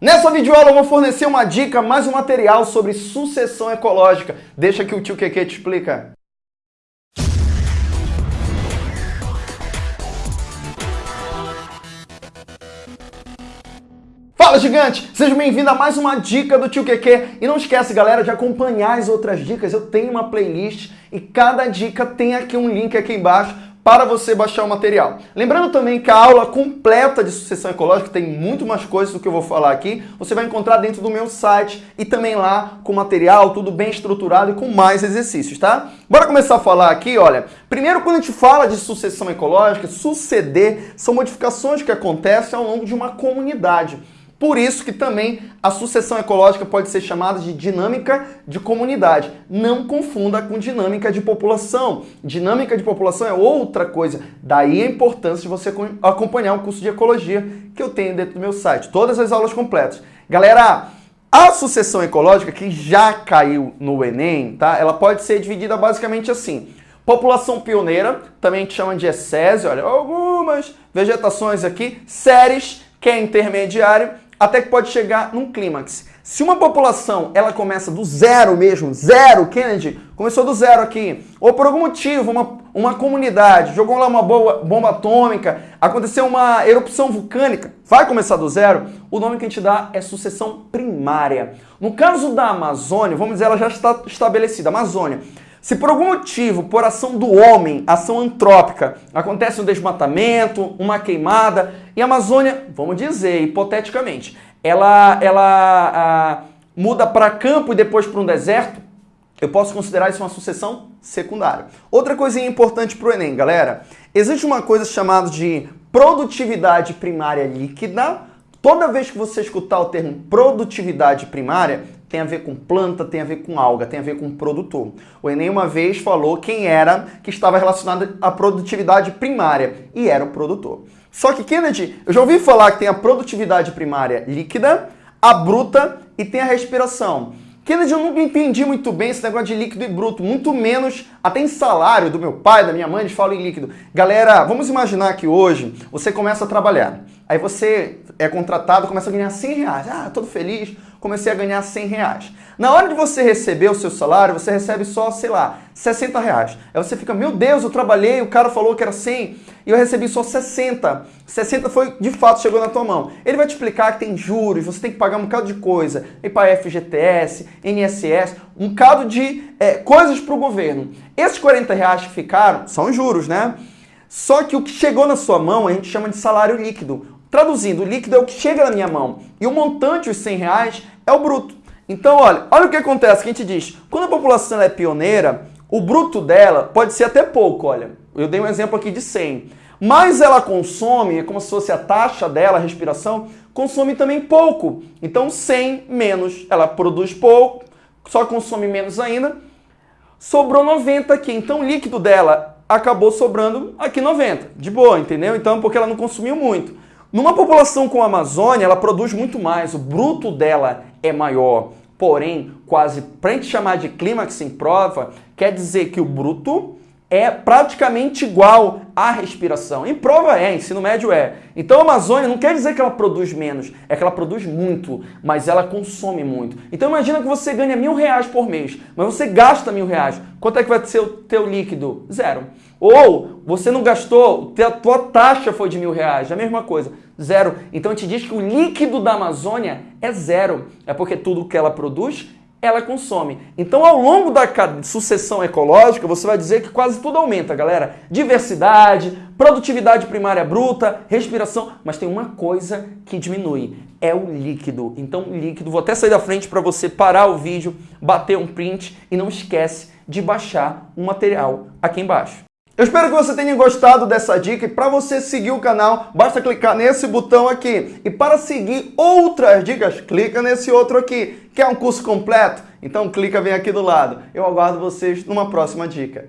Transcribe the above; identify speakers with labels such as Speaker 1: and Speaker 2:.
Speaker 1: Nessa videoaula eu vou fornecer uma dica, mais um material sobre sucessão ecológica. Deixa que o tio Keke te explica. Fala gigante! Seja bem-vindo a mais uma dica do tio Keke. E não esquece, galera, de acompanhar as outras dicas. Eu tenho uma playlist e cada dica tem aqui um link aqui embaixo para você baixar o material. Lembrando também que a aula completa de sucessão ecológica tem muito mais coisas do que eu vou falar aqui, você vai encontrar dentro do meu site e também lá com material, tudo bem estruturado e com mais exercícios, tá? Bora começar a falar aqui, olha. Primeiro, quando a gente fala de sucessão ecológica, suceder são modificações que acontecem ao longo de uma comunidade. Por isso que também a sucessão ecológica pode ser chamada de dinâmica de comunidade. Não confunda com dinâmica de população. Dinâmica de população é outra coisa. Daí a importância de você acompanhar o curso de ecologia que eu tenho dentro do meu site. Todas as aulas completas. Galera, a sucessão ecológica que já caiu no Enem, tá? Ela pode ser dividida basicamente assim. População pioneira, também gente chama de essese, olha, algumas vegetações aqui, séries, que é intermediário, até que pode chegar num clímax. Se uma população ela começa do zero mesmo, zero, Kennedy começou do zero aqui, ou por algum motivo uma, uma comunidade jogou lá uma boa, bomba atômica, aconteceu uma erupção vulcânica, vai começar do zero, o nome que a gente dá é sucessão primária. No caso da Amazônia, vamos dizer, ela já está estabelecida, Amazônia. Se por algum motivo, por ação do homem, ação antrópica, acontece um desmatamento, uma queimada, e a Amazônia, vamos dizer, hipoteticamente, ela, ela muda para campo e depois para um deserto, eu posso considerar isso uma sucessão secundária. Outra coisinha importante para o Enem, galera, existe uma coisa chamada de produtividade primária líquida. Toda vez que você escutar o termo produtividade primária, tem a ver com planta, tem a ver com alga, tem a ver com produtor. O Enem uma vez falou quem era que estava relacionado à produtividade primária, e era o produtor. Só que, Kennedy, eu já ouvi falar que tem a produtividade primária líquida, a bruta e tem a respiração. Kennedy, eu nunca entendi muito bem esse negócio de líquido e bruto, muito menos até em salário do meu pai, da minha mãe, eles falam em líquido. Galera, vamos imaginar que hoje você começa a trabalhar, aí você é contratado, começa a ganhar 100 reais, ah, todo feliz, comecei a ganhar 100 reais. Na hora de você receber o seu salário, você recebe só, sei lá, 60 reais. Aí você fica, meu Deus, eu trabalhei, o cara falou que era 100 e eu recebi só 60. 60 foi, de fato, chegou na tua mão. Ele vai te explicar que tem juros, você tem que pagar um bocado de coisa, para FGTS, INSS, um bocado de é, coisas para o governo. Esses 40 reais que ficaram são juros, né? Só que o que chegou na sua mão a gente chama de salário líquido. Traduzindo, o líquido é o que chega na minha mão e o montante, os 100 reais, é o bruto. Então, olha, olha o que acontece, que a gente diz, quando a população é pioneira, o bruto dela pode ser até pouco, olha, eu dei um exemplo aqui de 100, mas ela consome, é como se fosse a taxa dela, a respiração, consome também pouco. Então 100 menos, ela produz pouco, só consome menos ainda, sobrou 90 aqui. Então o líquido dela acabou sobrando aqui 90, de boa, entendeu? Então porque ela não consumiu muito. Numa população como a Amazônia, ela produz muito mais, o bruto dela é maior. Porém, quase, para a gente chamar de clímax em prova, quer dizer que o bruto é praticamente igual à respiração. Em prova é, ensino médio é. Então a Amazônia não quer dizer que ela produz menos, é que ela produz muito, mas ela consome muito. Então imagina que você ganha mil reais por mês, mas você gasta mil reais. Quanto é que vai ser o teu líquido? Zero. Ou você não gastou, a tua taxa foi de mil reais, a mesma coisa, zero. Então gente diz que o líquido da Amazônia é zero. É porque tudo que ela produz ela consome. Então, ao longo da sucessão ecológica, você vai dizer que quase tudo aumenta, galera. Diversidade, produtividade primária bruta, respiração, mas tem uma coisa que diminui, é o líquido. Então, líquido, vou até sair da frente para você parar o vídeo, bater um print e não esquece de baixar o material aqui embaixo. Eu espero que você tenha gostado dessa dica e para você seguir o canal, basta clicar nesse botão aqui. E para seguir outras dicas, clica nesse outro aqui, que é um curso completo. Então clica bem aqui do lado. Eu aguardo vocês numa próxima dica.